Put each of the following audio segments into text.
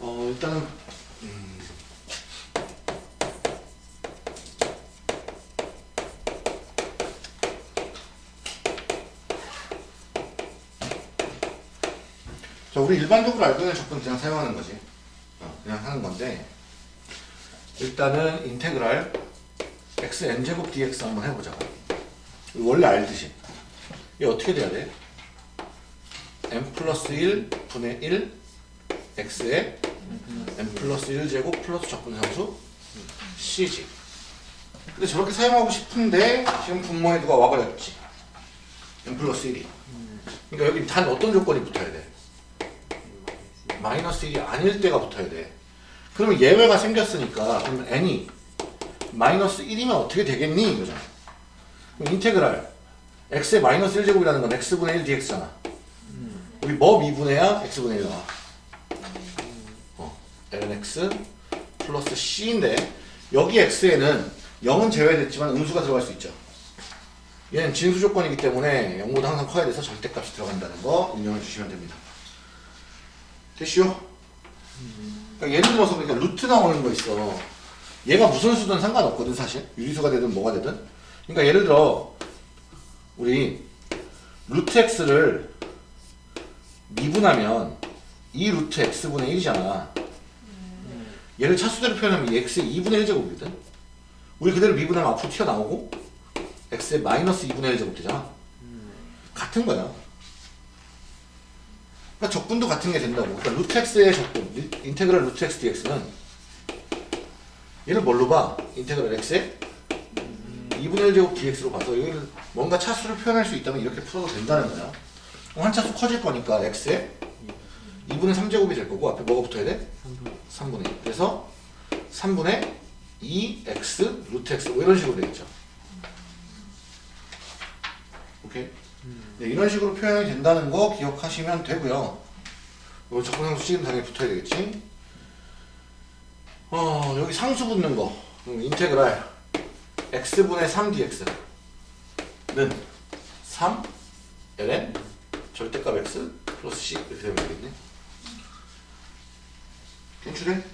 어 일단은 자 우리 일반적으로 알고 있는 적분 그냥 사용하는 거지. 어, 그냥 하는 건데 일단은 인테그랄 xn제곱 dx 한번 해보자 원래 알듯이. 이게 어떻게 돼야 돼? m 플러스 1 분의 1 x에 m 플러스 1제곱 플러스 적분상수 c지. 근데 저렇게 사용하고 싶은데 지금 분모에 누가 와버렸지. M 플러스 1이. 그러니까 여기 단 어떤 조건이 붙어야 돼? 마이너스 1이 아닐 때가 붙어야 돼 그러면 예외가 생겼으니까 그러면 n이 마이너스 1이면 어떻게 되겠니? 이거잖아. 그럼 인테그랄 x의 마이너스 1제곱이라는 건 x분의 1 dx잖아. 우리 뭐 미분해야? x분의 1 나와. 어, ln x 플러스 c인데 여기 x에는 0은 제외됐지만 음수가 들어갈 수 있죠. 얘는 진수 조건이기 때문에 0보다 항상 커야 돼서 절대값이 들어간다는 거 인정해 주시면 됩니다. 됐슈? 그러니까 예를 들어서 그러니까 루트 나오는 거 있어. 얘가 무슨 수든 상관없거든 사실. 유리수가 되든 뭐가 되든. 그러니까 예를 들어 우리 루트 x를 미분하면 이 루트 x분의 1이잖아. 얘를 차수대로 표현하면 이 x의 2분의 1제곱이거든. 우리 그대로 미분하면 앞으로 튀어나오고 x의 마이너스 2분의 1제곱 되잖아. 같은 거야 그러니까 적분도 같은 게 된다고. 그러니까 루트 x의 적분 인테그랄 루트 x dx는 얘를 뭘로 봐? 인테그랄 x의 2분의 1제곱 dx로 봐서 여기를 뭔가 차수를 표현할 수 있다면 이렇게 풀어도 된다는 거야. 한 차수 커질 거니까 x의 2분의 3제곱이 될 거고 앞에 뭐가 붙어야 돼? 3분의 2 그래서 3분의 2x 루트 x 뭐 이런 식으로 되겠죠. 오케이 네, 이런 식으로 표현이 된다는 거 기억하시면 되고요. 요 적분상수 지금 당연히 붙어야 되겠지? 어 여기 상수 붙는 거. 음, 인테그랄. x분의 3dx는 3 ln 절대값 x 플러스 c 이렇게 되면 되겠네. 괜찮네?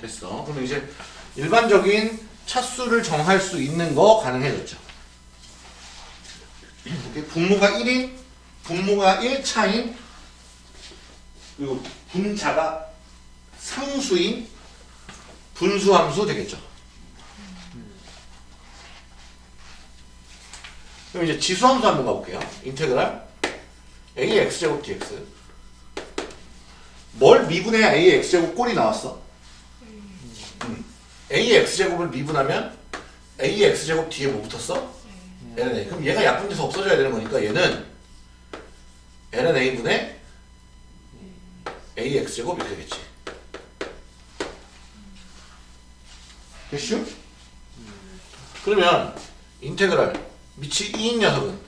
됐어. 그럼 이제 일반적인 차수를 정할 수 있는 거 가능해졌죠 분모가 1인 분모가 1차인 그리고 분자가 상수인 분수함수 되겠죠 그럼 이제 지수함수 한번 가볼게요 인테그랄 ax제곱 dx 뭘 미분해야 ax제곱 꼴이 나왔어? 음. ax제곱을 미분하면 ax제곱 뒤에 뭐 붙었어? Ln 그럼 얘가 약분돼서 없어져야 되는 거니까 얘는 ln a분의 ax제곱 이렇게 되겠지 됐슈? 그러면 인테그랄 밑이 2인 녀석은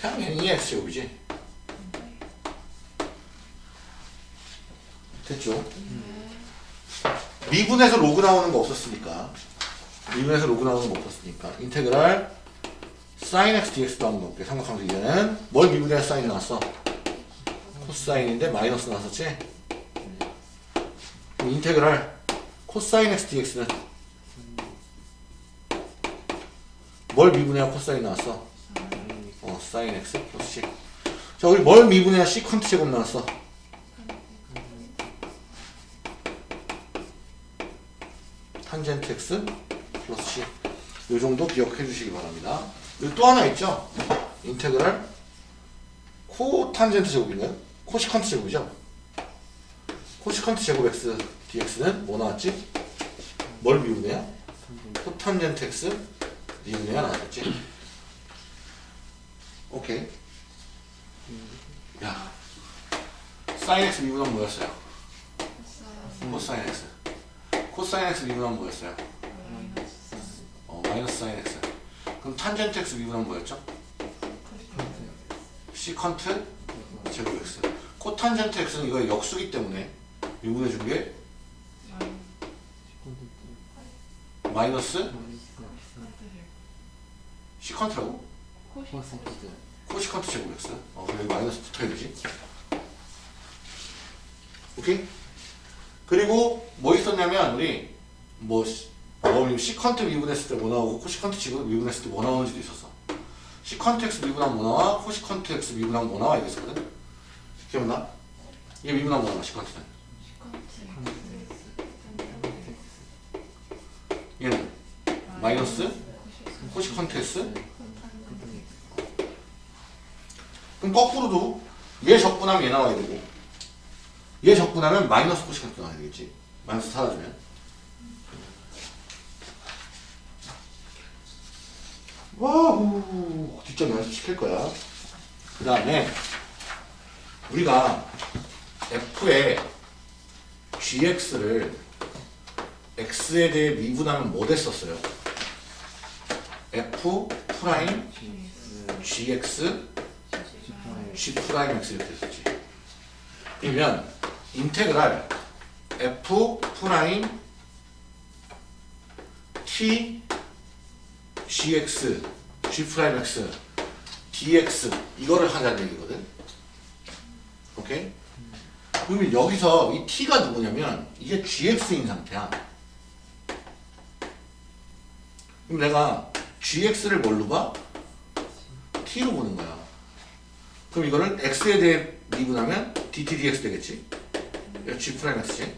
그냥 얘는 2x제곱이지 됐죠? 미분해서 로그 나오는 거 없었으니까 미분해서 로그 나오는 거 없었으니까 인테그랄 sin x dx도 한번 볼게요. 삼각함수 이제는 뭘 미분해야 사인이 나왔어? 코사인인데 마이너스 나왔었지? 그럼 인테그랄 코사인 x dx는 뭘 미분해야 코사인 나왔어? 어, 사인 x 플러스 c 자, 우리 뭘 미분해야 시컨트 제곱 나왔어? 탄젠트 x 플러스 c 요 정도 기억해 주시기 바랍니다. 여기 또 하나 있죠? 인테그랄 코탄젠트 제곱인가요? 코시컨트 제곱이죠? 코시컨트 제곱 x dx는 뭐 나왔지? 뭘 미분해야? 코탄젠트 x 미분해야 나왔지? 오케이 야 사인 x 미분하면 뭐였어요? 코사인 x 코사인 x 미분하면 뭐였어요? 어, 마이너스 사인 x 그럼 탄젠트 x 미분하면 뭐였죠? 시컨트 제곱 x 코탄젠트 x는 이거 역수기 때문에 미분해 준 게 마이너스 시컨트라고? 코시컨트 제곱 x. 어, 그럼 여기 마이너스 붙어야 되지. 오케이? 그리고 뭐 있었냐면 우리 뭐 시- 뭐 시컨트 미분했을 때 뭐 나오고 코시컨트 지금 미분했을 때 뭐 나오는지도 있었어. 시컨트 x 미분하면 뭐 나와? 코시컨트 x 미분하면 뭐 나와? 이랬었거든. 기억나? 이게 미분하면 뭐 나와? 시컨트는. 얘는 마이너스 코시컨트 x 그럼 거꾸로도 얘 적분하면 얘 나와야 되고 얘 적분하면 마이너스 코시컨트 나와야 되겠지 마이너스 사라지면 와우 뒷점 연습 시킬 거야 그 다음에 우리가 f의 gx를 x에 대해 미분하면 뭐 됐었어요? f 프라임 gx g 프라임 x 이렇게 됐었지. 그러면 인테그랄 f 프라임 t gx g 프라임 x dx 이거를 하자는 얘기거든. 오케이? 그러면 여기서 이 t가 누구냐면 이게 gx인 상태야. 그럼 내가 gx를 뭘로 봐? t로 보는 거야. 그럼 이거를 x에 대해 미분하면 dt dx 되겠지? 얘가 g 프라임 x지?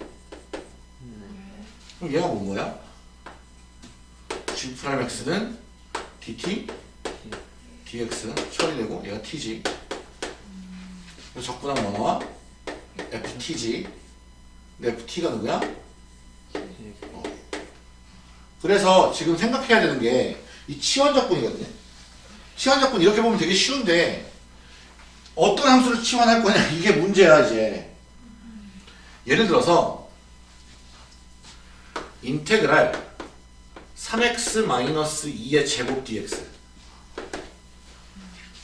그럼 얘가 뭔 거야? G 프라임 x는 dt dx 처리되고 얘가 t지. 그래서 적분하면 뭐 나와? ft지. 근데 ft가 누구야? 그래서 지금 생각해야 되는 게 이 치환적분이거든요. 치환적분 이렇게 보면 되게 쉬운데 어떤 함수를 치환할 거냐 이게 문제야 이제. 예를 들어서 인테그랄 3x-2의 제곱 dx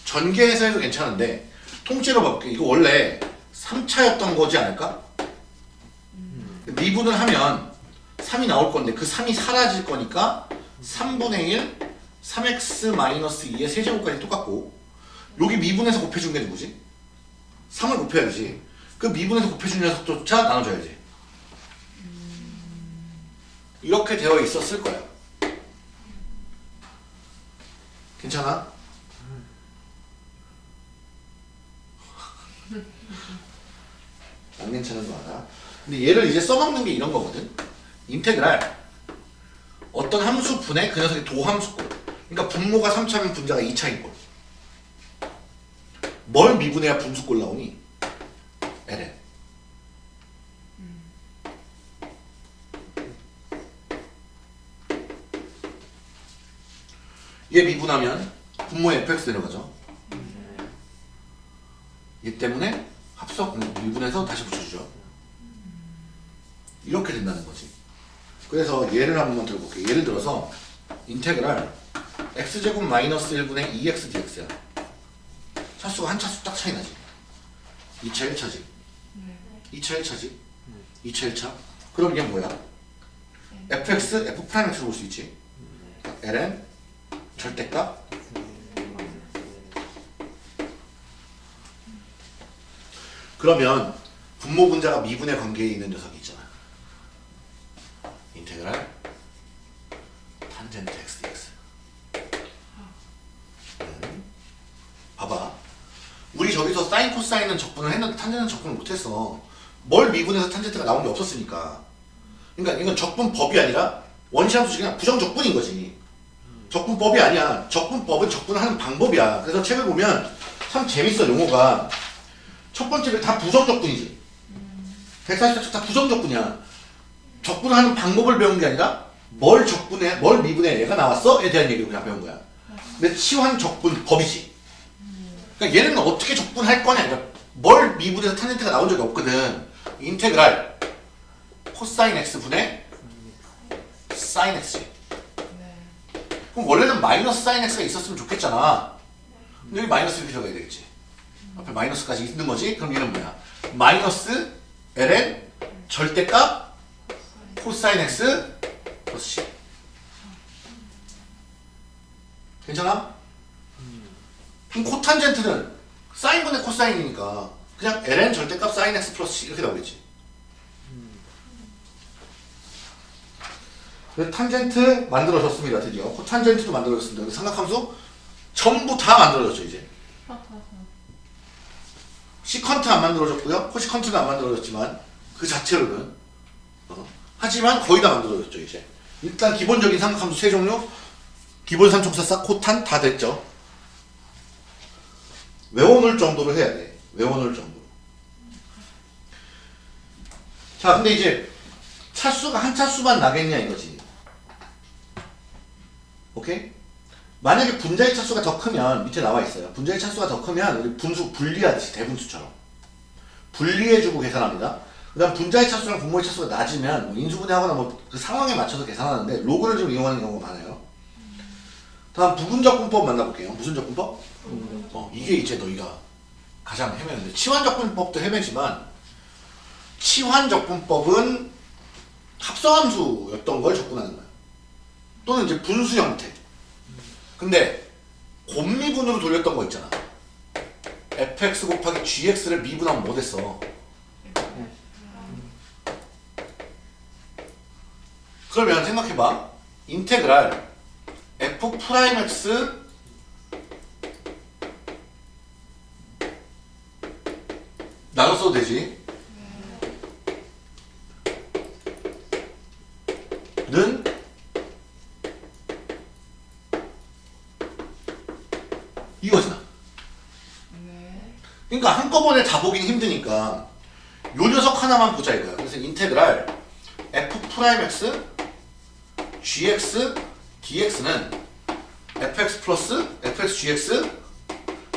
전개해서 해도 괜찮은데 통째로 바꿀게. 이거 원래 3차였던 거지 않을까? 미분을 하면 3이 나올 건데 그 3이 사라질 거니까 3분의 1 3x-2의 세제곱까지 똑같고 여기 미분해서 곱해준 게 누구지? 3을 곱해야지. 그 미분해서 곱해준 녀석조차 나눠줘야지. 이렇게 되어 있었을 거야 괜찮아? 안 괜찮은 거 알아? 근데 얘를 이제 써먹는 게 이런 거거든 인테그랄 어떤 함수 분의 그 녀석의 도함수꼴 그러니까 분모가 3차면 분자가 2차인 꼴. 뭘 미분해야 분수꼴 나오니? ln. 얘 미분하면 분모에 fx 내려가죠. 얘 때문에 합석 음, 미분해서 다시 붙여주죠. 이렇게 된다는 거지. 그래서 예를 한 번만 들어볼게요. 예를 들어서 인테그랄 x제곱 마이너스 1분의 2x dx야. 차수가 한 차수 딱 차이 나지. 2차 1차지. 2차 1차지. 2차 1차. 그럼 이게 뭐야? fx, f 프라임 x로 볼 수 있지. ln 절대값 그러면 분모 분자가 미분의 관계에 있는 녀석이 있잖아. 인테그랄 탄젠트 x dx. 음. 봐봐. 우리 저기서 사인 코사인은 적분을 했는데 탄젠트는 적분을 못했어. 뭘 미분해서 탄젠트가 나온 게 없었으니까. 그러니까 이건 적분법이 아니라 원시함수 그냥 부정적분인 거지. 적분법이 아니야. 적분법은 적분을 하는 방법이야. 그래서 책을 보면 참 재밌어 용어가. 첫 번째는 다 부정적분이지. 140쪽 다 부정적분이야. 적분을 하는 방법을 배운 게 아니라 뭘 적분해, 뭘 미분해 얘가 나왔어?에 대한 얘기를 그냥 배운 거야. 근데 치환 적분 법이지. 그러니까 얘는 어떻게 적분할 거냐. 그러니까 뭘 미분해서 탄젠트가 나온 적이 없거든. 인테그랄 코사인 x 분의 사인 x지. 그럼 원래는 마이너스 사인 x가 있었으면 좋겠잖아. 근데 여기 마이너스 이렇게 들어가야 되겠지. 앞에 마이너스까지 있는 거지? 그럼 얘는 뭐야? 마이너스 ln 절대값 코사인 x 플러스 C 괜찮아? 그럼 코탄젠트는 사인분의 코사인이니까 그냥 ln 절대값 사인 x 플러스 C 이렇게 나오겠지 그래서 탄젠트 만들어졌습니다 드디어. 코탄젠트도 만들어졌습니다. 삼각함수 전부 다 만들어졌죠 이제. 시컨트 안 만들어졌고요. 코시컨트는 안 만들어졌지만 그 자체로는. 어, 하지만 거의 다 만들어졌죠 이제. 일단 기본적인 삼각함수 세 종류 기본 삼총사 싹 코탄 다 됐죠. 외워놓을 정도로 해야 돼. 외워놓을 정도로. 자 근데 이제 차수가 한 차수만 나겠냐 이거지 오케이? 만약에 분자의 차수가 더 크면 밑에 나와 있어요. 분자의 차수가 더 크면 우리 분수 분리하듯이 대분수처럼 분리해주고 계산합니다. 그 다음 분자의 차수랑 분모의 차수가 낮으면 뭐 인수분해하거나 뭐 그 상황에 맞춰서 계산하는데 로그를 좀 이용하는 경우가 많아요. 다음 부분적분법 만나볼게요. 무슨 적분법? 어, 이게 이제 너희가 가장 헤매는데 치환적분법도 헤매지만 치환적분법은 합성함수였던 걸 적분하는 거야. 또는 이제 분수 형태. 근데 곱미분으로 돌렸던 거 있잖아. fx 곱하기 gx를 미분하면 뭐 됐어? 그러면 생각해봐. 인테그랄 f 프라임 x 나눠 써도 되지? 는 이거잖아. 그러니까 한꺼번에 다 보긴 힘드니까 요 녀석 하나만 보자 이거야. 그래서 integral f 프라임 x gx dx는 fx 플러스 fx gx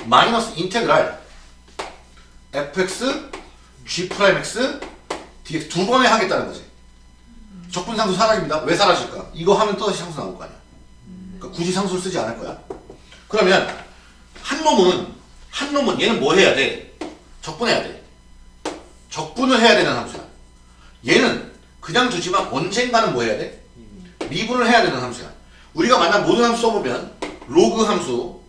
마이너스 integral fx g 프라임 x dx 두 번에 하겠다는 거지. 적분상수 사라집니다. 왜 사라질까? 이거 하면 또 다시 상수 나올 거 아니야. 그러니까 굳이 상수를 쓰지 않을 거야. 그러면 한 놈은 한 놈은 얘는 뭐 해야 돼? 적분해야 돼. 적분을 해야 되는 함수야. 얘는 그냥 두지만 언젠가는 뭐 해야 돼? 미분을 해야 되는 함수야. 우리가 만난 모든 함수 써보면 로그 함수,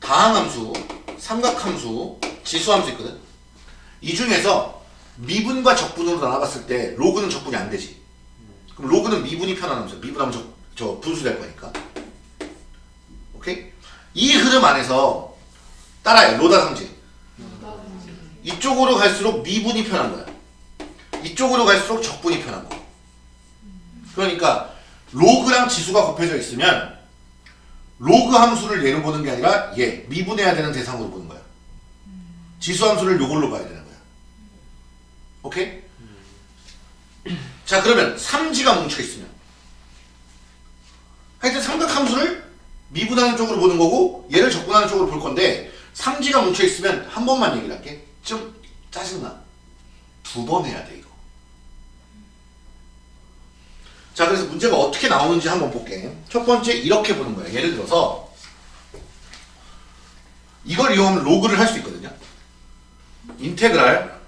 다항 함수, 삼각 함수, 지수 함수 있거든. 이 중에서 미분과 적분으로 나눠봤을 때 로그는 적분이 안 되지. 그럼 로그는 미분이 편한 함수야. 미분하면 저, 저 분수 될 거니까. 오케이? 이 흐름 안에서 따라해 로다 상지 이쪽으로 갈수록 미분이 편한 거야. 이쪽으로 갈수록 적분이 편한 거 그러니까 로그랑 지수가 곱해져 있으면 로그 함수를 얘로 보는 게 아니라 얘 미분해야 되는 대상으로 보는 거야. 지수 함수를 요걸로 봐야 되는 거야. 오케이? 자 그러면 삼지가 뭉쳐있으면. 하여튼 삼각함수를 미분하는 쪽으로 보는 거고 얘를 적분하는 쪽으로 볼 건데 삼지가 뭉쳐 있으면 한 번만 얘기를 할게 좀 짜증나. 두 번 해야 돼 이거. 자 그래서 문제가 어떻게 나오는지 한번 볼게. 첫 번째 이렇게 보는 거야 예를 들어서 이걸 이용하면 로그를 할 수 있거든요. 인테그랄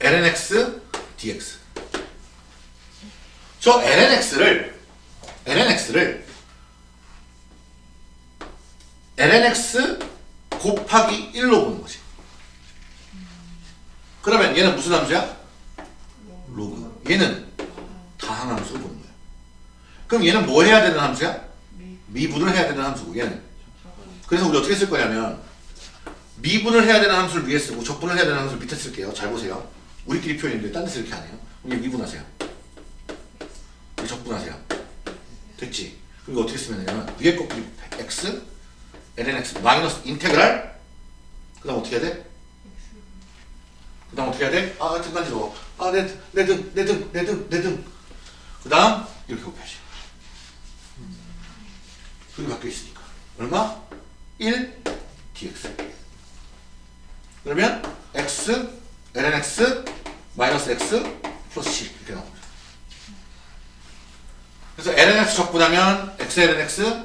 lnx dx. 저 lnx를 lnx를 lnx 곱하기 1로 보는 거지. 그러면 얘는 무슨 함수야? 로그. 얘는 다항 함수로 보는 거야. 그럼 얘는 뭐 해야 되는 함수야? 미분을 해야 되는 함수고 얘는. 그래서 우리 어떻게 쓸 거냐면 미분을 해야 되는 함수를 위에 쓰고 적분을 해야 되는 함수를 밑에 쓸게요. 잘 보세요. 우리끼리 표현인데 딴 데서 이렇게 안 해요. 우리 미분하세요. 우리 적분하세요. 됐지? 이거 어떻게 쓰면 되냐면 위에 거 x lnx 마이너스 인테그랄 그 다음 어떻게 해야 돼? 그 다음 어떻게 해야 돼? 아 등 간지러워 아내 등내등내등내 등. 그 다음 이렇게 곱해야지 둘이 바뀌어 있으니까. 얼마? 1 dx. 그러면 x lnx 마이너스 x 플러스 c 이렇게 나옵니다. 그래서 lnx 적분하면 x lnx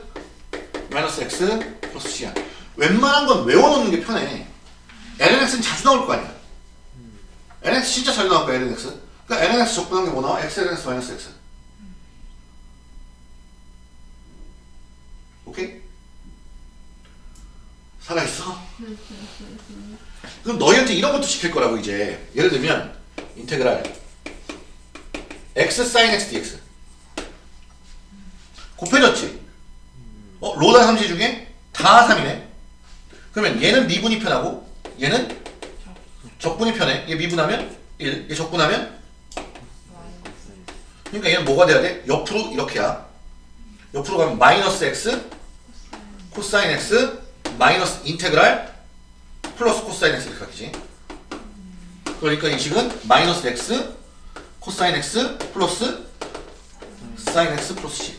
마이너스 x 플러스 c야. 웬만한 건 외워놓는 게 편해. lnx는 자주 나올 거 아니야 NX 진짜 잘 나올 거야 LNX 그러니까 NX 적분한 게 뭐 나와? XLNX 마이너스 X 오케이? 살아있어? 그럼 너희한테 이런 것도 시킬 거라고 이제 예를 들면 인테그랄 x sin x dx 곱해졌지? 어? 로다 3시 중에 다 3이네 그러면 얘는 미분이 편하고 얘는 적분이 편해? 얘 미분하면? 1, 얘 적분하면? 그러니까 얘는 뭐가 돼야 돼? 옆으로 이렇게야. 옆으로 가면 마이너스 x 코사인 x 마이너스 integral 플러스 코사인 x 이렇게 바뀌지. 그러니까 이 식은 마이너스 x 코사인 x 플러스 사인 x 플러스 c.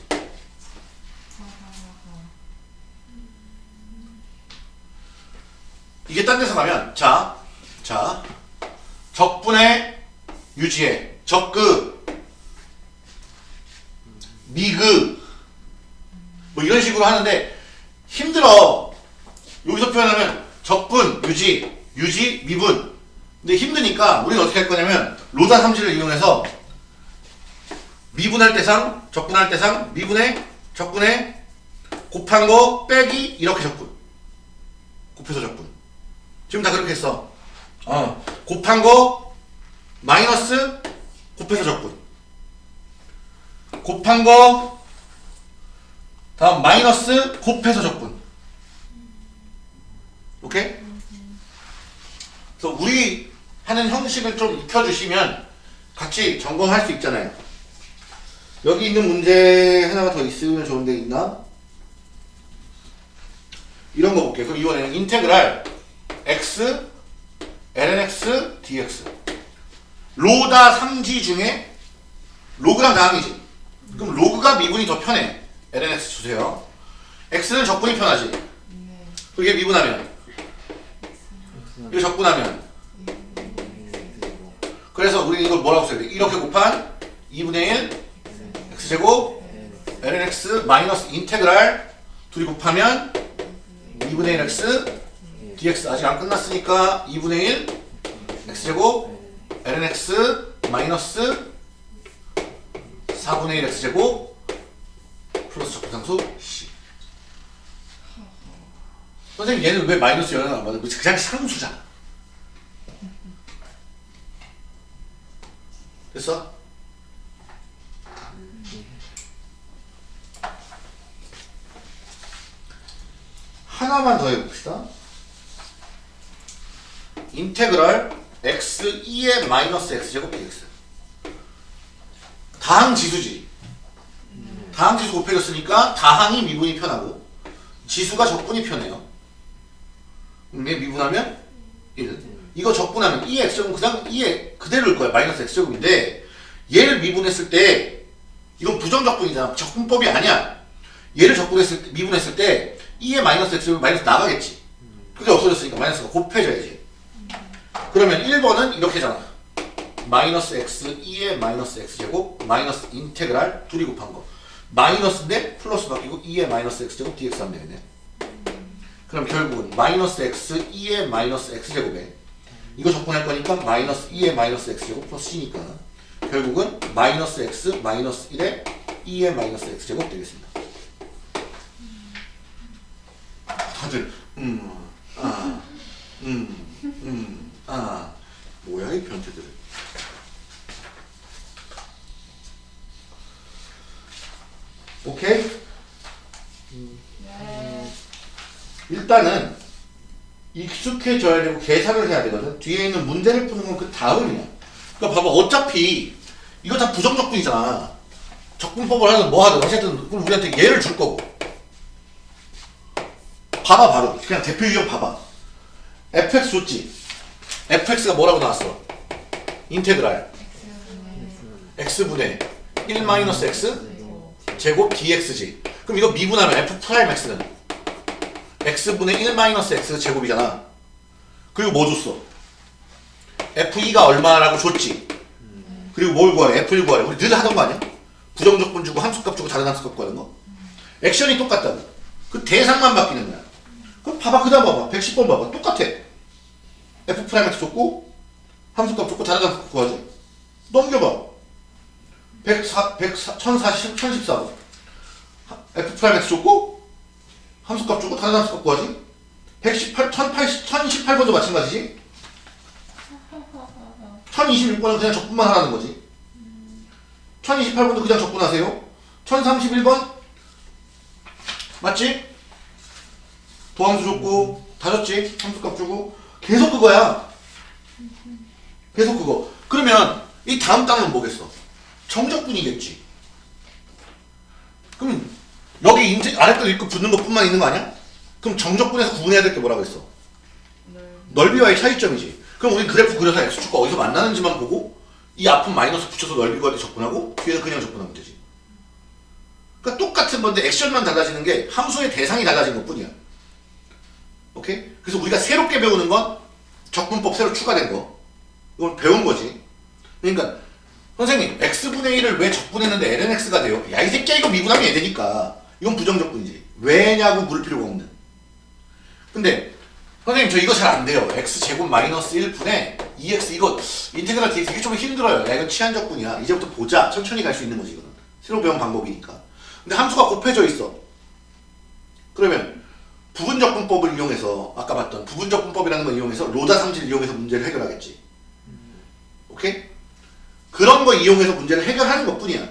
이게 딴 데서 가면 자, 자 적분의 유지의 적그. 미그. 뭐 이런 식으로 하는데 힘들어. 여기서 표현하면 적분, 유지, 유지, 미분. 근데 힘드니까 우리는 어떻게 할 거냐면 로다 함수를 이용해서 미분할 때상, 적분할 때상, 미분의, 적분의 곱한 거 빼기 이렇게 적분. 곱해서 적분. 지금 다 그렇게 했어 어, 곱한 거 마이너스 곱해서 적분 곱한 거 다음 마이너스 곱해서 적분 오케이? 그래서 우리 하는 형식을 좀 익혀주시면 같이 점검할 수 있잖아요 여기 있는 문제 하나가 더 있으면 좋은데 있나? 이런 거 볼게요 그럼 이번에는 인테그랄 x lnx dx. 로다 3지 중에 로그랑 다항이지. 그럼 로그가 미분이 더 편해. lnx 주세요. x는 적분이 편하지. 그게 미분하면. 이거 적분하면. 그래서 우리 이걸 뭐라고 써야 돼? 이렇게 곱한 2분의 1 x제곱 lnx 마이너스 인테그랄 둘이 곱하면 2분의 1 x dx 아직 안 끝났으니까 2분의 1 x제곱 lnx 마이너스 4분의 1 x제곱 플러스 적분상수 c 선생님 얘는 왜 마이너스 연은 안 받아? 그냥 상수잖아 됐어? 하나만 더 해봅시다. 인테그랄 x 2의 마이너스 x제곱 dx 다항 지수지. 다항 지수 곱해졌으니까 다항이 미분이 편하고 지수가 적분이 편해요. 근데 미분하면 1. 이거 적분하면 2의 x제곱은 그냥 2의 그대로일 거야. 마이너스 x제곱인데 얘를 미분했을 때 이건 부정적분이잖아. 적분법이 아니야. 얘를 적분했을 때, 미분했을 때 2의 마이너스 x제곱 마이너스 나가겠지. 그게 없어졌으니까 마이너스가 곱해져야지. 그러면 1번은 이렇게잖아. 마이너스 x 2의 마이너스 x제곱 마이너스 인테그랄 둘이 곱한 거. 마이너스인데 플러스 바뀌고 2의 마이너스 x제곱 dx 하면 되겠네. 그럼 결국은 마이너스 x 2의 마이너스 x제곱에 이거 적분할 거니까 마이너스 2의 마이너스 x제곱 플러스 c니까 결국은 마이너스 x 마이너스 1의 2의 마이너스 x제곱 되겠습니다. 다들 음, 아, 음, 변태들 오케이? 일단은 익숙해져야 되고 계산을 해야 되거든. 뒤에 있는 문제를 푸는 건 그 다음이야. 그러니까 봐봐. 어차피 이거 다 부정적분이잖아. 적분법을 하든 뭐 하든 어쨌든 그럼 우리한테 예를 줄 거고. 봐봐 바로. 그냥 대표 유형 봐봐. fx 줬지. fx가 뭐라고 나왔어? 인테그랄 x분의 1 마이너스 x 제곱 dx지. 그럼 이거 미분하면 f 프라임 x는 x분의 1 마이너스 x 제곱이잖아. 그리고 뭐 줬어? f2가 얼마라고 줬지. 그리고 뭘 구하래? f1 구하래. 우리 늘 하던 거 아니야? 부정적분 주고 함수값 주고 다른 함수값 구하는 거. 액션이 똑같다고. 그 대상만 바뀌는 거야. 그럼 봐봐. 그 다음 봐봐. 110번 봐봐. 똑같아. f 프라임 x 줬고 함수값 줬고 다른 함수값 구하지. 넘겨봐. 104, 104, 1040, 1014번. f 프라임 x 줬고 함수값 주고 다른 함수값 구하지 118, 1080, 1018번도 마찬가지지 1026번은 그냥 적분만 하라는 거지 1028번도 그냥 적분하세요 1031번 맞지? 도함수 줬고 다 줬지 함수값 주고 계속 그거야 계속 그거 그러면 이 다음 단어는 뭐겠어 정적분이겠지 그럼 여기 인제 아래 거 읽고 붙는 것뿐만 있는 거 아니야? 그럼 정적분에서 구분해야 될 게 뭐라고 했어? 넓이와의 차이점이지. 그럼 우리 그래프 그려서 x축과 어디서 만나는지만 보고 이 앞은 마이너스 붙여서 넓이 구할 때 접근하고 뒤에는 그냥 접근하면 되지. 그러니까 똑같은 건데 액션만 달라지는 게 함수의 대상이 달라진 것뿐이야. 오케이? 그래서 우리가 새롭게 배우는 건 적분법 새로 추가된 거. 이건 배운 거지. 그러니까 선생님 x분의 1을 왜 적분했는데 lnx가 돼요? 야 이 새끼야 이거 미분하면 얘 되니까. 이건 부정적분이지. 왜냐고 물을 필요가 없는. 근데 선생님 저 이거 잘 안 돼요. x제곱 마이너스 1분의 2x 이거 인테그랄 되게, 되게 좀 힘들어요. 야 이건 치환적분이야. 이제부터 보자. 천천히 갈 수 있는 거지 이거는. 새로 배운 방법이니까. 근데 함수가 곱해져 있어. 그러면 부분적분법을 이용해서 아까 봤던 부분적분법이라는 걸 이용해서 로다 상지를 이용해서 문제를 해결하겠지. 오케이? 그런 거 이용해서 문제를 해결하는 것 뿐이야.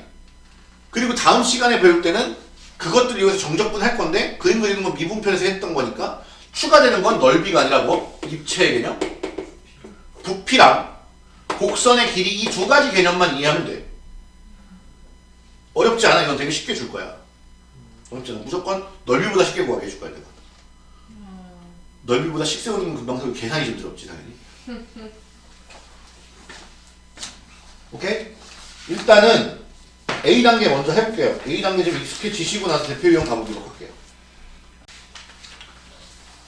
그리고 다음 시간에 배울 때는 그것들 이용해서 정적분 할 건데 그림 그리는 건 미분편에서 했던 거니까 추가되는 건 넓이가 아니라 뭐? 입체의 개념? 부피랑 곡선의 길이 이 두 가지 개념만 이해하면 돼. 어렵지 않아. 이건 되게 쉽게 줄 거야. 어렵지 않아. 무조건 넓이보다 쉽게 구하게 해줄 거야, 내가. 넓이보다 식세우는 금방 서 계산이 좀 들었지, 당연히. 오케이? 일단은 A단계 먼저 해볼게요. A단계 좀 익숙해지시고 나서 대표 유형 가보도록 할게요.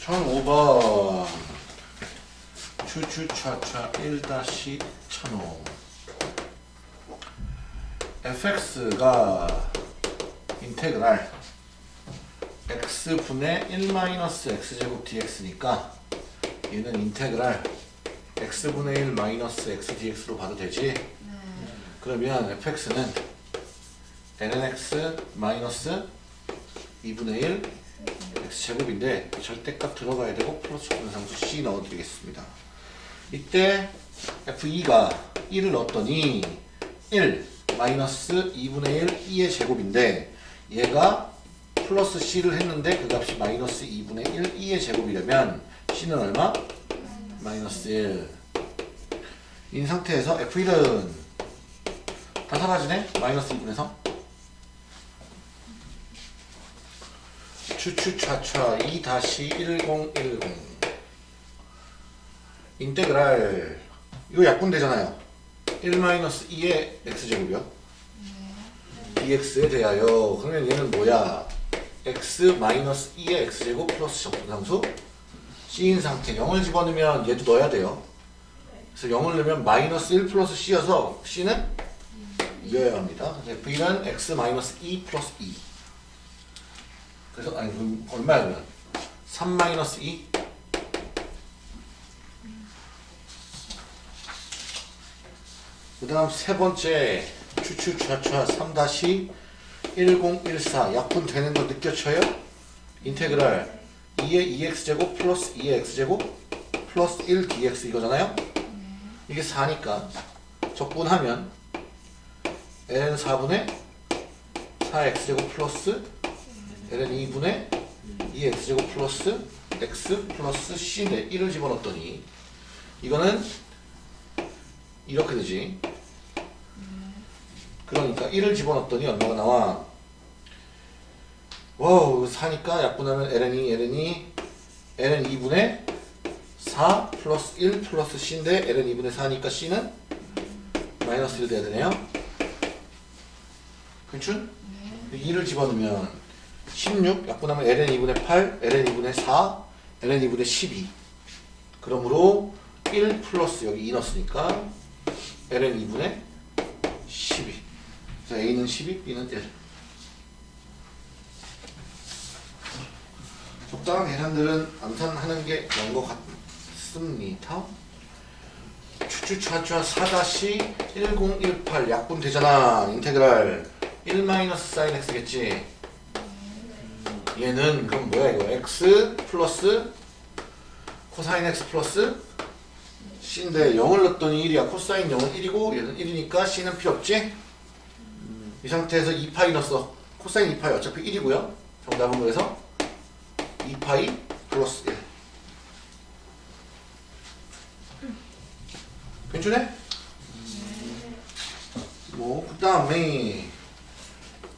1005번 추추차차 1-1005 fx가 인테그랄 x분의 1-x제곱 dx니까 얘는 인테그랄 x분의 1 마이너스 x dx로 봐도 되지? 그러면 fx는 lnx 마이너스 2분의 1 x제곱인데 절대값 들어가야 되고 플러스 분상수 c 넣어드리겠습니다. 이때 f2가 1을 넣었더니 1 마이너스 2분의 1 2의 제곱인데 얘가 플러스 c를 했는데 그 값이 마이너스 2분의 1 2의 제곱이려면 c는 얼마? 마이너스 1. 인 상태에서 f1은 다 사라지네? 마이너스 2분에서 추추차차 2-1010 인테그랄. 이거 약분되잖아요. 1-2의 x제곱이요? dx에 대하여. 그러면 얘는 뭐야? x-2의 x제곱 플러스 적분상수? c인 상태 0을 집어넣으면 얘도 넣어야 돼요. 그래서 0을 넣으면 마이너스 1 플러스 c여서 c는 2여야 합니다. v는 x-2 플러스 2 그래서 아니 얼마야 그러면? 3 마이너스 2 그 다음 세 번째 추추차차 3 다시 1014 약분 되는 거 느껴쳐요? 인테그랄 2의 2x제곱 플러스 2의 x제곱 플러스 1dx 이거잖아요? 이게 4니까 적분하면 ln 4분의 4x제곱 플러스 ln 2분의 2x제곱 플러스 x 플러스 c인데 1을 집어넣었더니 이거는 이렇게 되지. 그러니까 1을 집어넣었더니 얼마가 나와? wow 4니까 약분하면 ln이 ln이 ln 2분의 4 플러스 1 플러스 c인데 ln 2분의 4니까 c는 마이너스 1 돼야 되네요 괜춘? 2를 집어넣으면 16 약분하면 ln 2분의 8 ln 2분의 4 ln 2분의 12 그러므로 1 플러스 여기 2 넣었으니까 ln 2분의 12 그래서 a는 12 b는 1 적당한 계산들은 암산하는 게 나은 것 같습니다. 추추차차 4-1018 약분 되잖아. integral 1 마이너스 사인 x겠지? 얘는 그럼 뭐야 이거? X 플러스 코사인 x 플러스 c인데 0을 넣었더니 1이야. 코사인 0은 1이고 얘는 1이니까 c는 필요 없지? 이 상태에서 2파이 넣었어. 코사인 2파이 어차피 1이고요. 정답은 그래서 2파이 플러스 1 괜찮네? 뭐, 그 다음에,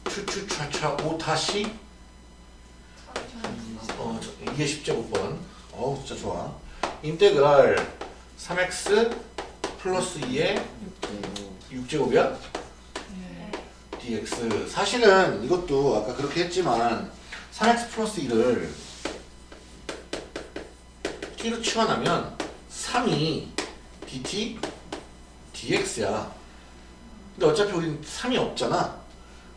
추추차차 오 다시, 어, 2의 10제곱번. 어우, 진짜 좋아. 인테그랄 3x 플러스 2의 6제곱이야? dx. 사실은 이것도 아까 그렇게 했지만, 3x 플러스 1을 t로 치환하면 3이 dt dx야. 근데 어차피 우린 3이 없잖아.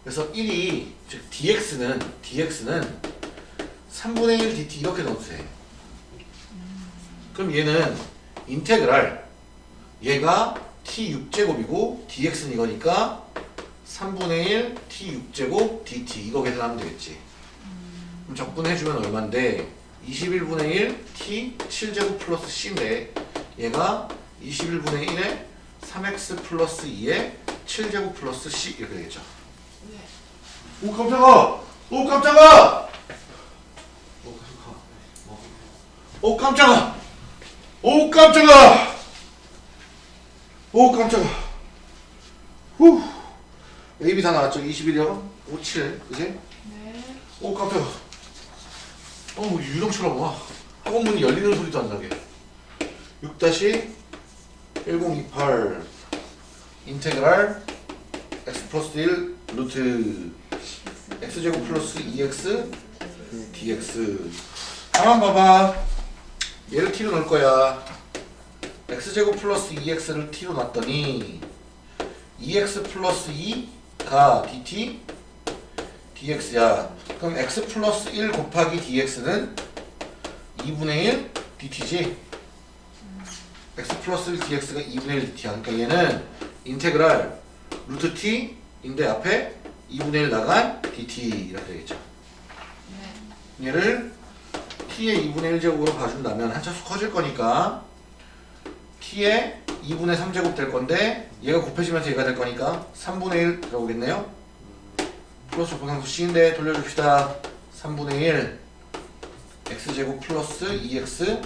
그래서 1이 즉 dx는 dx는 3분의 1 dt 이렇게 돼. 그럼 얘는 인테그랄 얘가 t 6제곱이고 dx는 이거니까 3분의 1 t 6제곱 dt 이거 계산하면 되겠지. 그럼 적분해주면 얼만데 21분의 1 t 7제곱 플러스 c인데 얘가 21분의 1에 3x 플러스 2에 7제곱 플러스 c 이렇게 되겠죠. 오 깜짝아! 오 깜짝아! 오 깜짝아! 오 깜짝아! 오 깜짝아! 후! A, B 다 나왔죠? 21이요? 5, 7 그지? 오 깜짝아! 어 유령처럼 와 학원 문이 열리는 소리도 안 나게 6-1028 인테그랄 x 플러스 1 루트 x제곱 플러스 2x dx. 가만 봐봐. 얘를 t로 넣을 거야. x제곱 플러스 2x를 t로 놨더니 2x 플러스 2가 dt dx야. 그럼 x 플러스 1 곱하기 dx는 2분의 1 dt지? x 플러스 1 dx가 2분의 1 dt야. 그러니까 얘는 인테그랄 루트 t인데 앞에 2분의 1 나간 dt 이렇게 되겠죠. 얘를 t의 2분의 1 제곱으로 봐준다면 한 차수 커질 거니까 t의 2분의 3 제곱 될 건데 얘가 곱해지면서 얘가 될 거니까 3분의 1 들어오겠네요. 플러스 분상수 c인데 돌려줍시다. 3분의 1 x제곱 플러스 2x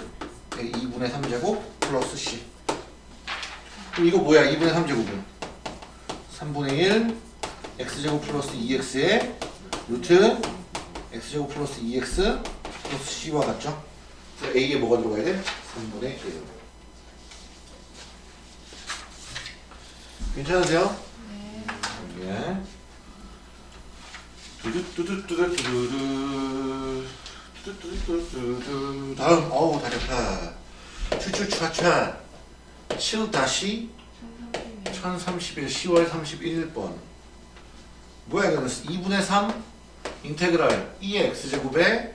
2분의 3제곱 플러스 c. 그럼 이거 뭐야? 2분의 3제곱은? 3분의 1 x제곱 플러스 2x에 루트 x제곱 플러스 2x 플러스 c와 같죠? a에 뭐가 들어가야 돼? 3분의 1 괜찮으세요? 예. 두두두두두두두두 두두두두두두 다음 어우 다리 아파 추추추차 7 다시 1031 10월 31번 뭐야 이거는 2분의 3 인테그랄 2의 x제곱에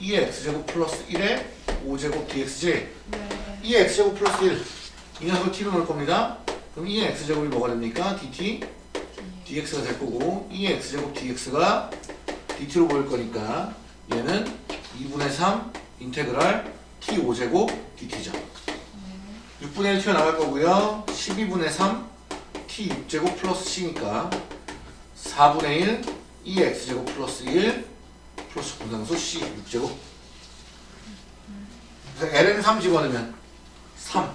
2의 x제곱 플러스 1의 5제곱 dx지 2의 x제곱 플러스 1 이 녀석을 t로 넣을 겁니다. 그럼 2의 x제곱이 뭐가 됩니까? dt dx가 될 거고 2의 x제곱 dx가 dt로 보일 거니까 얘는 2분의 3 인테그랄 t 5제곱 dt죠. 6분의 1 튀어나갈 거고요. 12분의 3 t 6제곱 플러스 c니까 4분의 1 2의 x제곱 플러스 1 플러스 분상수 c 6제곱. 그래서 ln 3 집어넣으면 3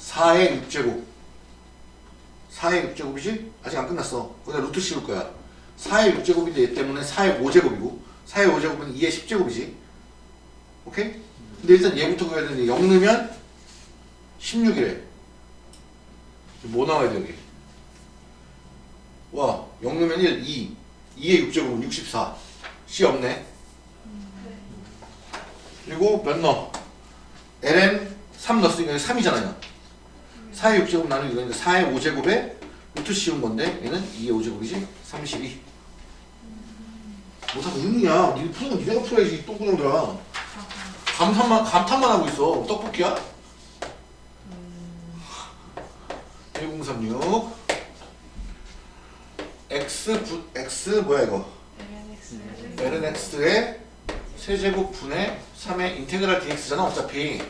4의 6제곱. 4의 6제곱이지? 아직 안 끝났어. 거기다 루트 씌울 거야. 4의 6제곱인데 얘 때문에 4의 5제곱이고 4의 5제곱은 2의 10제곱이지. 오케이? 근데 일단 얘부터 그려야 되는데 0 넣으면 16이래. 뭐 나와야 돼 여기 와, 0 넣으면 1, 2. 2의 6제곱은 64. C 없네. 그리고 몇 넣어? ln 3 넣었으니까 3이잖아요. 4의 6제곱 나누기 이거니까 4의 5제곱에 루트 씌운 건데 얘는 2의 5제곱이지? 32. 뭐다 의문이야. 니네 푸는 건 니네가 풀어야지 똥구멍들아. 감탄만, 감탄만 하고 있어. 떡볶이야? 1036 x 부, x 뭐야 이거? ln x의 세제곱 분의 3의 인테그랄 dx잖아 어차피.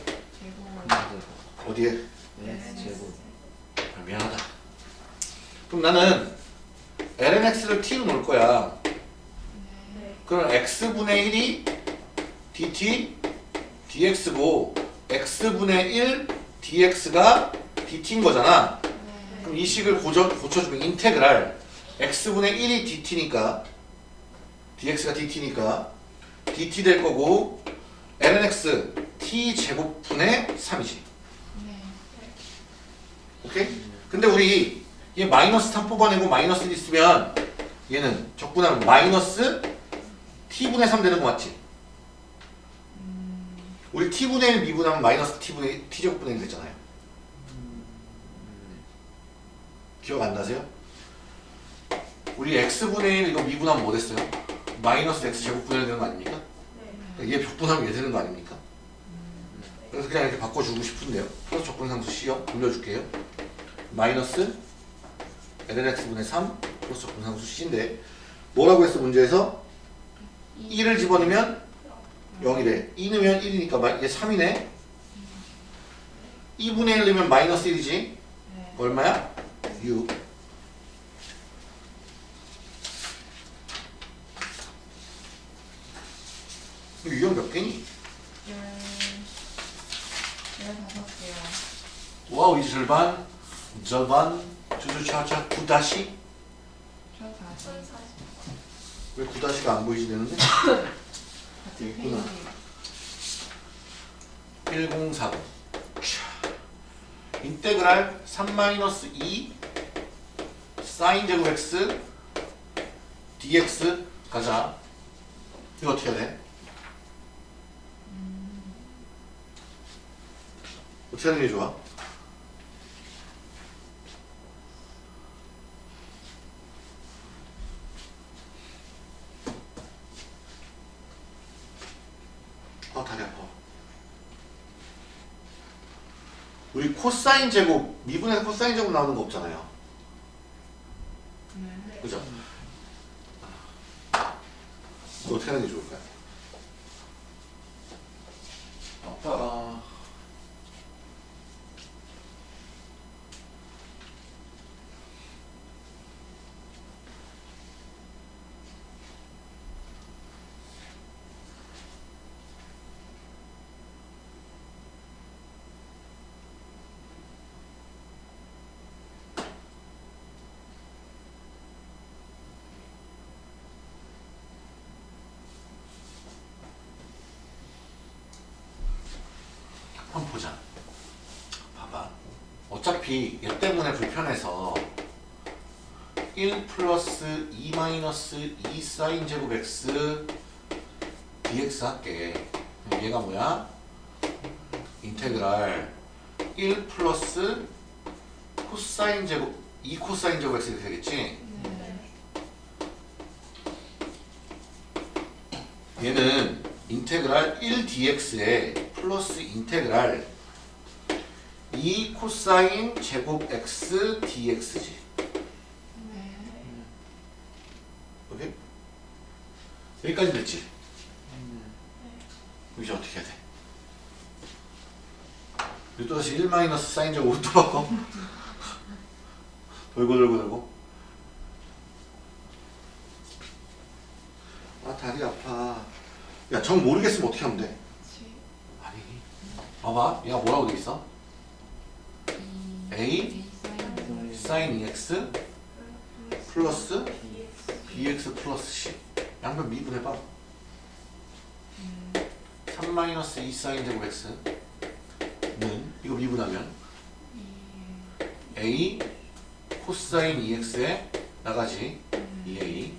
어디에? 네 제곱 아, 미안하다. 그럼 나는 ln x를 t로 놓을 거야. 그럼 x분의 1이 dt dx고 x분의 1 dx가 dt인 거잖아. 그럼 이 식을 고쳐, 고쳐주면 인테그랄 x분의 1이 dt니까 dx가 dt니까 dt 될 거고 ln x t 제곱분의 3이지 네. 오케이? 근데 우리 얘 마이너스 3 뽑아내고 마이너스 1 있으면 얘는 적분하면 마이너스 t분의 3 되는 거 맞지? 우리 t분의 1 미분하면 마이너스 t분의 t제곱분의 1 됐잖아요 기억 안 나세요? 우리 x분의 1 이거 미분하면 뭐 됐어요? 마이너스 x 제곱분의 1 되는 거 아닙니까? 얘 벽분하면 얘 되는 거 아닙니까? 그래서 그냥 이렇게 바꿔주고 싶은데요. 플러스 적분상수 C형 돌려줄게요. 마이너스 lnx분의 3 플러스 적분상수 C인데 뭐라고 했어 문제에서? 1을 집어넣으면 0이래. 2 넣으면 1이니까 얘 3이네. 2분의 1 넣으면 마이너스 1이지. 네. 얼마야? 6. 유형 몇 개니? 열 열다섯 개요. 와우 이제 절반 절반 주주차차 구다시 저 다시 왜 구다시가 안 보이지 되는데? 있구나. 페이지. 1040 인테그랄 3-2 사인 제곱 x dx 가자 이거 어떻게 돼? 어떻게 하는 게 좋아? 아 다리 아파 우리 코사인 제곱 미분에서 코사인 제곱 나오는 거 없잖아요 네. 그죠? 이거 어떻게 하는 게 좋을까요? 아빠가 한번 보자. 봐봐. 어차피 얘 때문에 불편해서 1 플러스 2 마이너스 2 사인 제곱 x dx 할게. 얘가 뭐야? integral 1 플러스 코사인 제곱 2 코사인 제곱 x 이렇게 되겠지? 네. 얘는 인테그랄 1dx에 플러스 인테그랄 2 코사인 제곱 x dx지. 네. 오케이? 여기까지 됐지? 이제 어떻게 해야 돼? 이거 또다시 1 마이너스 사인 제곱으로 또 바꿔? 돌고 돌고 돌고 아 다리 아파 야 정 모르겠으면 어떻게 하면 돼? 칠, 아니 봐봐 얘가 뭐라고 돼 있어? 이, A 사인 2x 플러스 bx 플러스 c 양변 미분해봐 3 마이너스 2 사인 제곱 x는 이거 미분하면 a 코사인 2x에 나가지 2a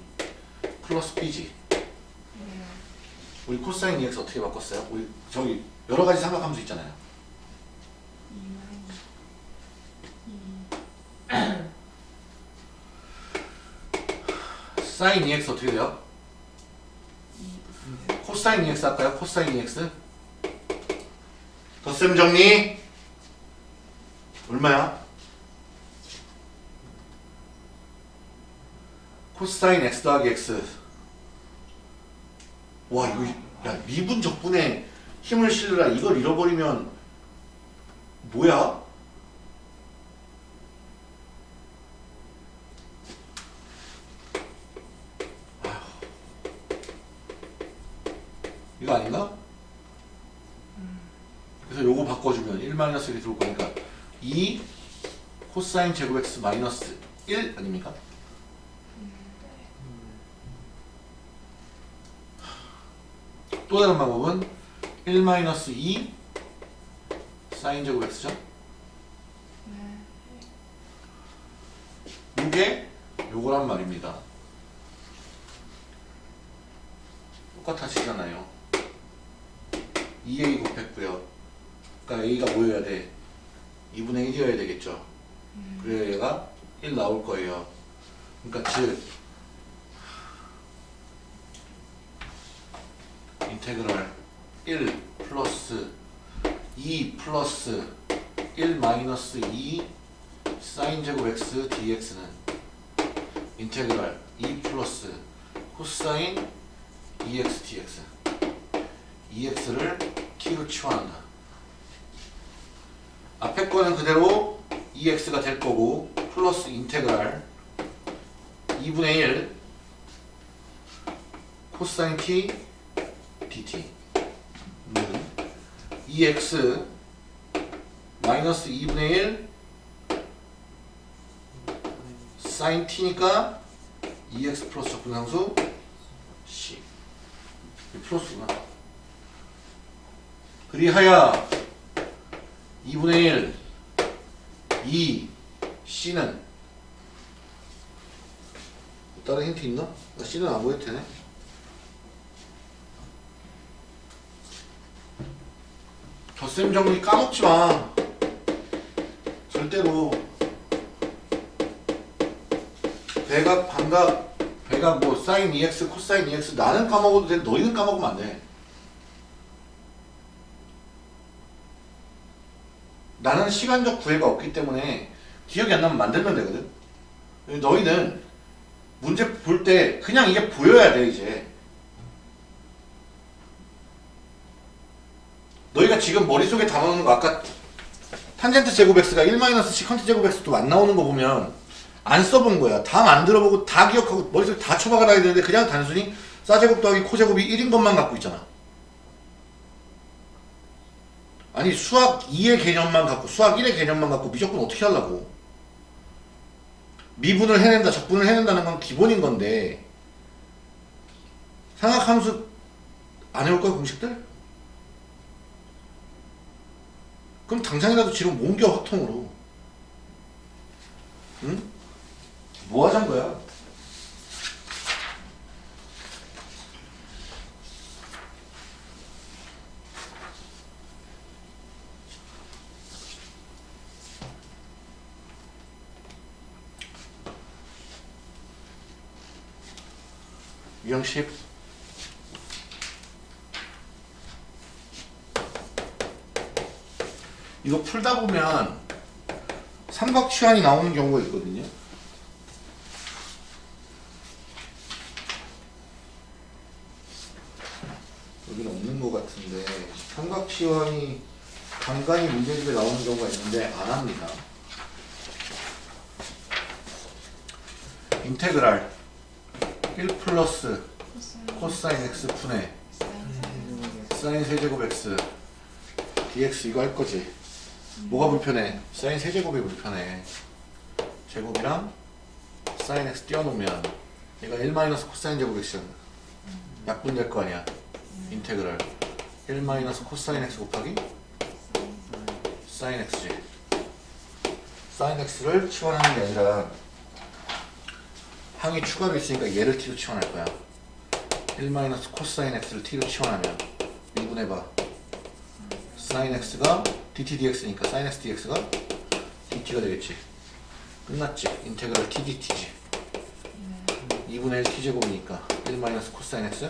플러스 네. 우리 코사인 2x 어떻게 바꿨어요? 우리 저기 여러 가지 삼각함수 있잖아요 이 마이너스 이, 사인 2x 어떻게 돼요? 이, 코사인 2x 할까요? 코사인 2x 덧셈 정리 얼마야? 코사인 x 더하기 x 와 이거 야 미분 적분에 힘을 실으라 이걸 잃어버리면 뭐야? 아휴. 이 거 아닌가? 그래서 요거 바꿔주면 1 마이너스 1이 들어올 거니까 2 코사인 제곱 x 마이너스 1 아닙니까? 또 다른 방법은 1 마이너스 2 사인 제곱 x죠? 네. 이게 요거란 말입니다. 똑같아지잖아요. 2a 곱했고요. 그러니까 a가 뭐여야 돼? 2분의 1이어야 되겠죠. 그래야 얘가 1 나올 거예요. 그러니까 즉 인테그랄 1 플러스 2 플러스 1 마이너스 2 사인 제곱 x dx는 integral 2 플러스 코사인 2x dx 2x를 t로 치환한다. 앞에 거는 그대로 2x가 될 거고 플러스 integral 2분의 1 코사인 t dt. 는 2x 마이너스 2분의 1 사인 t니까 2x 플러스 적분상수 c. 이 플러스구나 그리하여 2분의 1 2 c는 다른 힌트 있나? 나 c는 안 보여도 되네. 덧셈 정리 까먹지 마. 절대로. 배각 반각 배각 뭐 사인 2x 코사인 2x 나는 까먹어도 돼. 너희는 까먹으면 안 돼 나는 시간적 구애가 없기 때문에 기억이 안 나면 만들면 되거든 너희는 문제 볼 때 그냥 이게 보여야 돼 이제 너희가 지금 머릿속에 담아놓는 거 아까 탄젠트 제곱 x가 1 시컨트 제곱 x도 안 나오는 거 보면 안 써본 거야. 다 만들어 보고 다 기억하고 머릿속에 다 쳐박아놔야 되는데 그냥 단순히 싸제곱 더하기 코제곱이 1인 것만 갖고 있잖아. 아니 수학 2의 개념만 갖고 수학 1의 개념만 갖고 미적분 어떻게 하려고. 미분을 해낸다 적분을 해낸다는 건 기본인 건데 삼각함수 안 해올 거야 공식들? 그럼 당장이라도 지금 옮겨 확통으로 응? 뭐 하자는 거야? 유형식 이거 풀다 보면 삼각 치환이 나오는 경우가 있거든요. 여기는 없는 것 같은데 삼각 치환이 간간히 문제집에 나오는 경우가 있는데 안 합니다. integral 1 플러스 코사인 x 분의 사인 세제곱 x dx 이거 할 거지. 뭐가 불편해? 사인 세제곱이 불편해. 제곱이랑 사인 x 띄워놓으면 얘가 1 마이너스 코사인 제곱 x잖아. 약분될 거 아니야. integral 1 마이너스 코사인 x 곱하기 사인 x지. 사인 x를 치환하는 게 아니라 항이 추가로 있으니까 얘를 t로 치환할 거야. 1 마이너스 코사인 x를 t로 치환하면 미분해봐. 사인 x가 dt dx니까 사인 x dx가 dt가 되겠지. 끝났지. integral t dt지. 2분의 1 t 제곱이니까 1 마이너스 코사인 x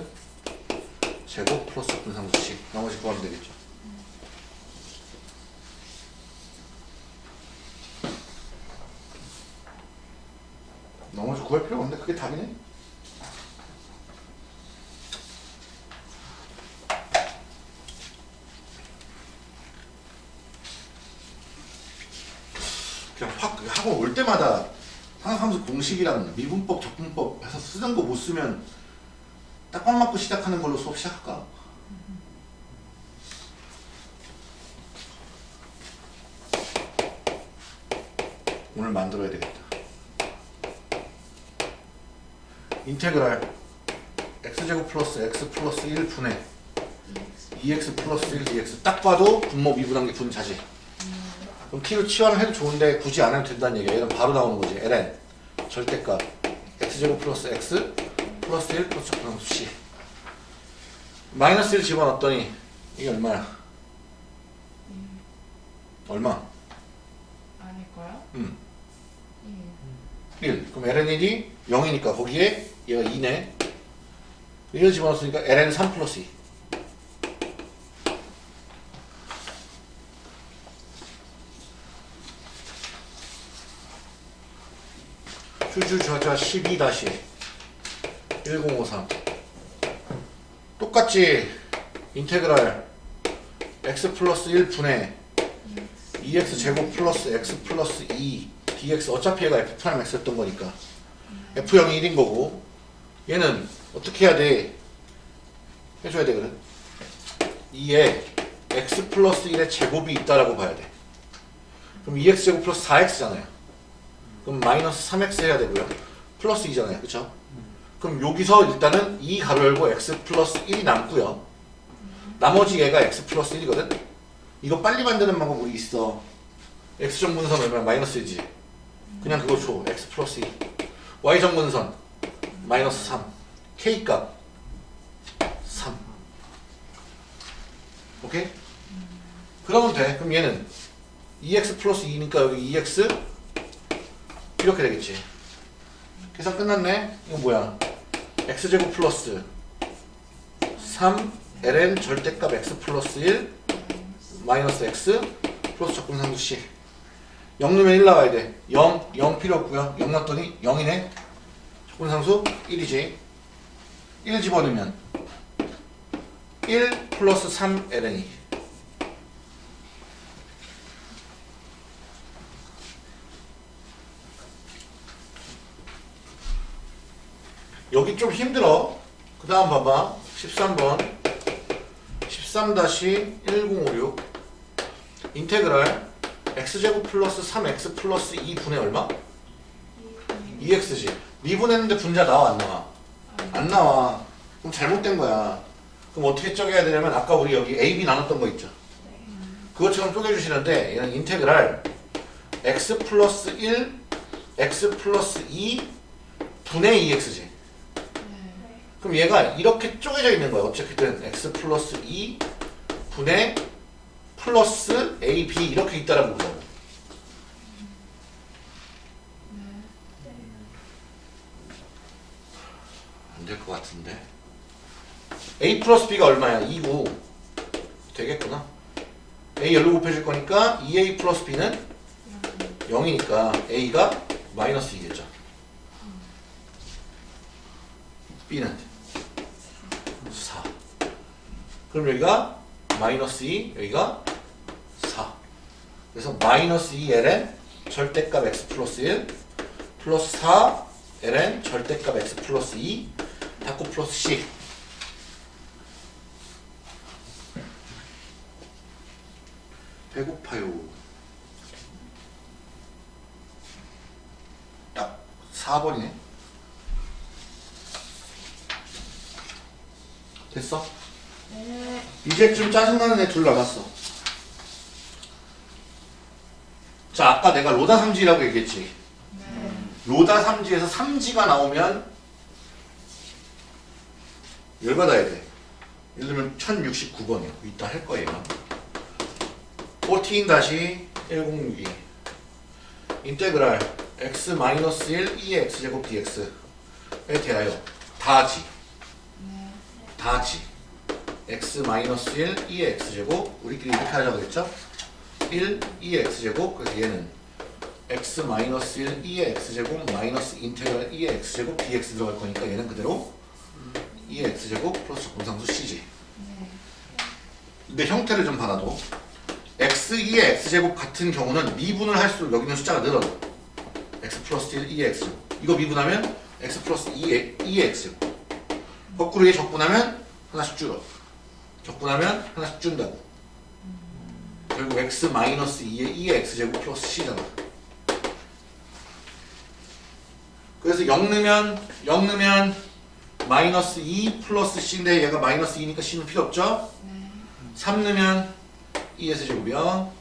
제곱 플러스 적분상수 c 나머지 구하면 되겠죠. 그게 답이네. 그냥 확 하고 올 때마다 상학함수 공식이랑 미분법, 적분법 해서 쓰던 거 못 쓰면 딱 꽉 맞고 시작하는 걸로 수업 시작할까? 오늘 만들어야 되겠다. integral x제곱 플러스 x 플러스 1 분의 2x 플러스 1 dx 딱 봐도 분모 미분한 게 분자지. 그럼 t로 치환을 해도 좋은데 굳이 안 해도 된다는 얘기야. 얘는 바로 나오는 거지. ln 절대값 x제곱 플러스 x 플러스 1 플러스 적분상수 c 마이너스 1 집어넣었더니 이게 얼마야? 얼마? 아닐까요? 음. 예. 1. 그럼 ln1이 0이니까 거기에 얘가 2네. 1을 집어넣었으니까 ln 3 플러스 2. 주주좌좌 12-1053 똑같이 인테그랄 x 플러스 1분의 2x 제곱 플러스 x 플러스 2 dx 어차피 얘가 f 프라임 x였던 거니까 f0이 1인 거고 얘는 어떻게 해야 돼? 해줘야 되거든 2에 x 플러스 1의 제곱이 있다라고 봐야 돼. 그럼 2x 제곱 플러스 4x잖아요. 그럼 마이너스 3x 해야 되고요. 플러스 2잖아요. 그쵸? 그럼 여기서 일단은 2 가로 열고 x 플러스 1이 남고요. 나머지 얘가 x 플러스 1이거든? 이거 빨리 만드는 방법 우리 있어. x 정분선 얼마야? 마이너스 1이지. 그냥 그거 줘. x 플러스 2 y 정분선 마이너스 3 k 값 3 오케이? 그러면 돼. 그럼 얘는 2x 플러스 2니까 여기 2x 이렇게 되겠지. 계산 끝났네? 이건 뭐야? X제곱 플러스 3 ln 절대값 x 플러스 1 마이너스 x 플러스 적분상수 c. 0 넣으면 1 나와야 돼. 0, 0 필요 없고요. 0 넣었더니 0이네. 적 분상수 1이지. 1 집어넣으면 1 플러스 3 ln이. 여기 좀 힘들어. 그 다음 봐봐. 13번. 13-1056 인테그랄 x제곱 플러스 3x 플러스 2분의 얼마? 2x지 미분했는데 분자 나와 안 나와? 안 나와 그럼 잘못된 거야 그럼 어떻게 쪼개야 되냐면 아까 우리 여기 a, b 나눴던 거 있죠 그것처럼 쪼개주시는데 얘는 인테그랄 x 플러스 1 x 플러스 2 분의 2x지 네. 그럼 얘가 이렇게 쪼개져 있는 거야. 어쨌든 x 플러스 2 분의 플러스 ab 이렇게 있다라고 보자고. 될 것 같은데. a 플러스 b가 얼마야? 2고. 되겠구나. a 열로 곱해줄 거니까 2a 플러스 b는 0이니까 a가 마이너스 2겠죠. b는 4. 그럼 여기가 마이너스 2, 여기가 4. 그래서 마이너스 2 ln 절대값 x 플러스 1 플러스 4 ln 절대값 x 플러스 2 닫고 플러스 c. 배고파요. 딱 4번이네. 됐어? 네. 이제 좀 짜증나는 애 둘 남았어. 자, 아까 내가 로다 삼지라고 얘기했지. 네. 로다 삼지에서 삼지가 나오면 열받아야 돼. 예를 들면 1069번이야. 이따 할 거예요. 14-1062 인테그랄 x-1 2의 x제곱 dx에 대하여 다지 네. 다지 x-1 2의 x제곱 우리끼리 이렇게 하자고 그랬죠? 1 2의 x제곱 그래서 얘는 x-1 2의 x제곱 마이너스 인테그랄 2의 x제곱 dx 들어갈 거니까 얘는 그대로 2의 x제곱 플러스 공상수 c지 네. 근데 형태를 좀 받아도 x 2의 x제곱 같은 경우는 미분을 할수록 여기 있는 숫자가 늘어져 x 플러스 1 2x 제곱. 이거 미분하면 x 플러스 2 2x 제곱. 거꾸로 얘 적분하면 하나씩 줄어. 적분하면 하나씩 준다고 결국 x 마이너스 2의 2x 제곱 플러스 c잖아. 그래서 0 넣으면 0 넣으면 마이너스 2 플러스 c인데 얘가 마이너스 2니까 c는 필요 없죠? 네. 3 넣으면 2s 제곱이요.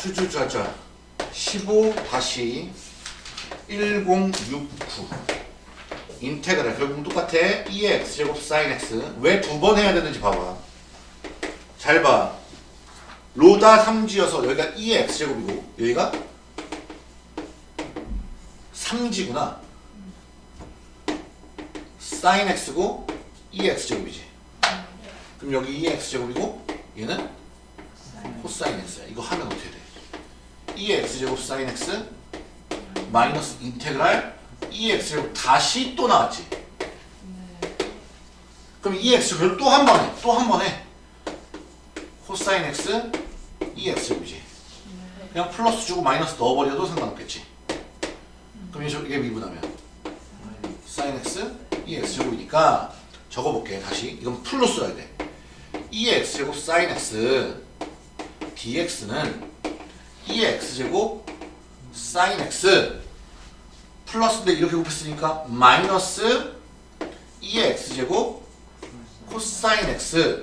추추자자 15 다시 1069 인테그랄. 결국 똑같아. 2의 x제곱 sin x. 왜 두 번 해야 되는지 봐봐. 잘 봐 로다 3지여서 여기가 2의 x제곱이고 여기가 3지구나 sin x고 2x 제곱이지. 그럼 여기 2x 제곱이고 얘는 코사인 x야. 이거 하면 어떻게 돼? 2x 제곱 sin x 마이너스 인테그랄 2x 제곱 다시 또 나왔지. 그럼 2x 제곱을 또한번 해. 또한번 해. 코사인 x 2x 제곱이지. 그냥 플러스 주고 마이너스 넣어버려도 상관없겠지. 그럼 이게- 미분하면 sin x 2x 제곱이니까 적어볼게 다시 이건 풀로 써야 돼 2x 제곱 sin x dx는 2x 제곱 sin x 플러스인데 이렇게 곱했으니까 마이너스 2x 제곱 코사인 x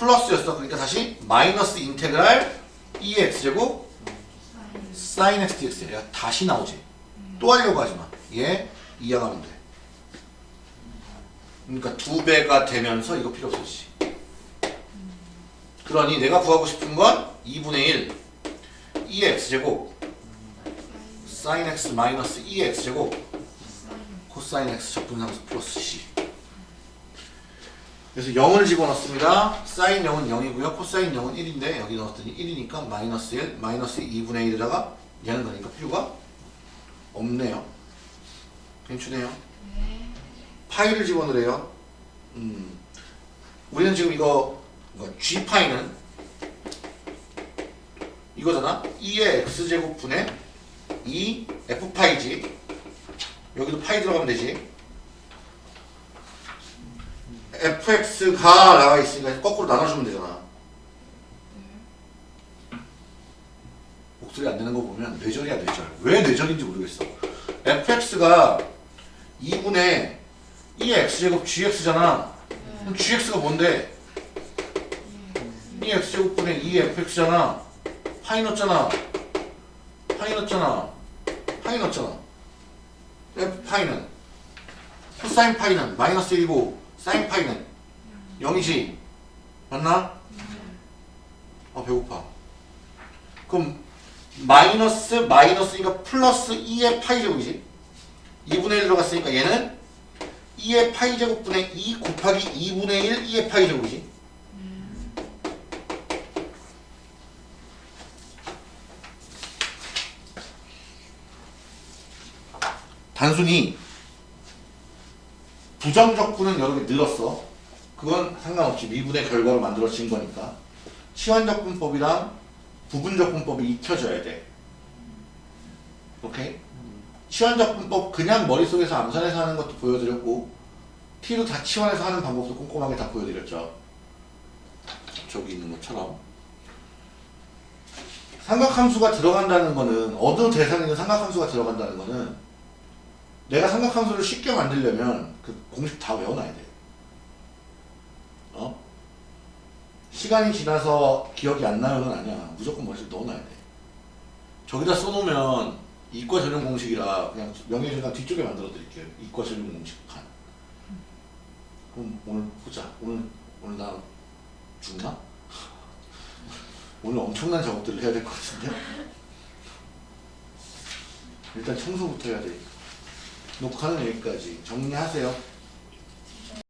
플러스였어 그러니까 다시 마이너스 인테그랄 2x 제곱 sin x dx야 얘가 다시 나오지 또 하려고 하지 마. 얘 이해하면 돼. 그러니까 두 배가 되면서 이거 필요 없었지. 그러니 내가 구하고 싶은 건 2분의 1 2x 제곱 sin x 마이너스 2x 제곱 코사인 x 적분상수 플러스 c 그래서 0을 집어넣습니다. 사인 0은 0이고요. 코사인 0은 1인데 여기 넣었더니 1이니까 마이너스 1 마이너스 2분의 1에다가 얘는 거니까 필요가 없네요. 괜찮네요. 파이를 집어넣으래요. 음. 우리는 지금 이거, 이거 g 파이는 이거잖아. 2의 x제곱분의 2 f 파이지. 여기도 파이 들어가면 되지. Fx가 나와 있으니까 거꾸로 나눠주면 되잖아. 목소리 안 되는 거 보면 뇌절이야 뇌절. 왜 뇌절인지 모르겠어. fx가 2분의 2의 x제곱 gx잖아. 그럼 gx가 뭔데? 2 x제곱분의 2 fx잖아. 파이 넣었잖아. 파이 넣었잖아. 파이 넣었잖아. f 파이는 코사인 파이는 마이너스 1이고 사인 파이는 0이지. 맞나? 아 배고파. 그럼 마이너스 마이너스니까 플러스 2의 파이 제곱이지. 2분의 1 들어갔으니까 얘는 2의 파이 제곱분의 2 곱하기 2분의 1 2의 파이 제곱이지. 단순히 부정적분은 여러 개 늘었어. 그건 상관없이 미분의 결과로 만들어진 거니까. 치환적분법이랑 부분적분법이 익혀져야 돼. 오케이? 치환적분법 그냥 머릿속에서 암산해서 하는 것도 보여드렸고 T로 다 치환해서 하는 방법도 꼼꼼하게 다 보여드렸죠. 저기 있는 것처럼. 삼각함수가 들어간다는 거는 어느 대상이든 삼각함수가 들어간다는 거는 내가 삼각함수를 쉽게 만들려면 그 공식 다 외워놔야 돼. 어? 시간이 지나서 기억이 안 나요는 아니야. 무조건 머릿속에 넣어놔야 돼. 저기다 써놓으면 이과 전용 공식이라 그냥 명예중간 뒤쪽에 만들어 드릴게요. 이과 전용 공식 판. 그럼 오늘 보자. 오늘 오늘 나 죽나? 오늘 엄청난 작업들을 해야 될 것 같은데. 일단 청소부터 해야 돼. 녹화는 여기까지 정리하세요.